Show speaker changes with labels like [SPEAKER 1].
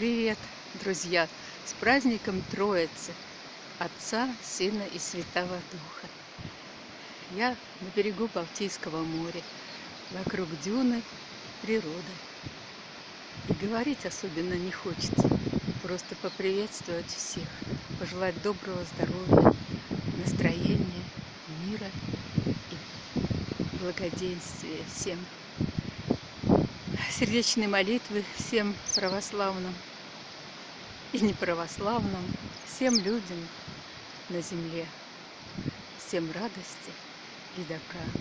[SPEAKER 1] Привет, друзья! С праздником Троицы, Отца, Сына и Святого Духа. Я на берегу Балтийского моря, вокруг дюны, природа. И говорить особенно не хочется, просто поприветствовать всех, пожелать доброго здоровья, настроения, мира и благоденствия всем сердечной молитвы всем православным и неправославным, всем людям на земле, всем радости и добра.